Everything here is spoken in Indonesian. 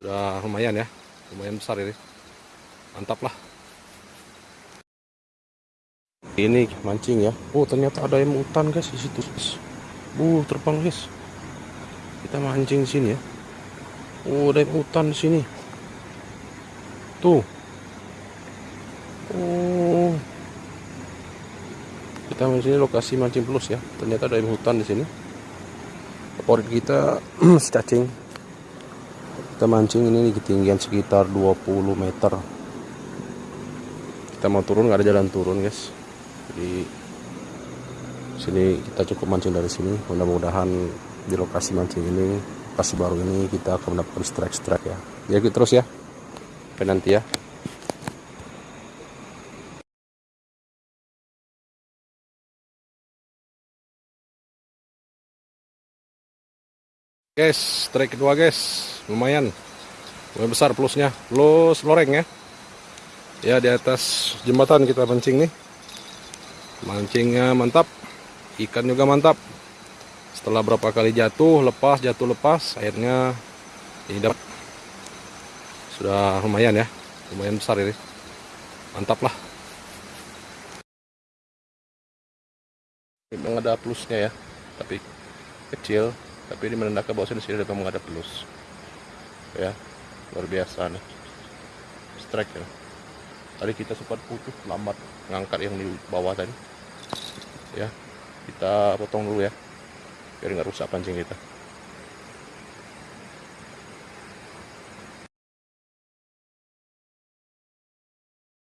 Udah lumayan ya, lumayan besar ini. Mantap lah. Ini mancing ya. Oh ternyata ada yang hutan guys di situ. Uh terbang guys. Kita mancing sini ya. Oh ada yang hutan di sini. Tuh. Oh. Kita di sini lokasi mancing plus ya. Ternyata ada yang hutan di sini. Favorit kita cacing. Kita mancing ini di ketinggian sekitar 20 meter. Kita mau turun nggak ada jalan turun guys. Jadi sini kita cukup mancing dari sini. Mudah-mudahan di lokasi mancing ini, lokasi baru ini kita akan mendapatkan strike-strike ya. Ya gitu terus ya. Sampai nanti ya. Guys, strike kedua guys, lumayan, lumayan besar plusnya, plus loreng ya. Ya di atas jembatan kita mancing nih, mancingnya mantap, ikan juga mantap. Setelah berapa kali jatuh, lepas, jatuh lepas, akhirnya ini dapat. Sudah lumayan ya, lumayan besar ini, mantap lah. Memang ada plusnya ya, tapi kecil tapi ini menandakan bahwa di sini ada plus. Ya luar biasa nih. Strike ya. Tadi kita sempat putus lambat ngangkat yang di bawah tadi. Ya kita potong dulu ya biar nggak rusak pancing kita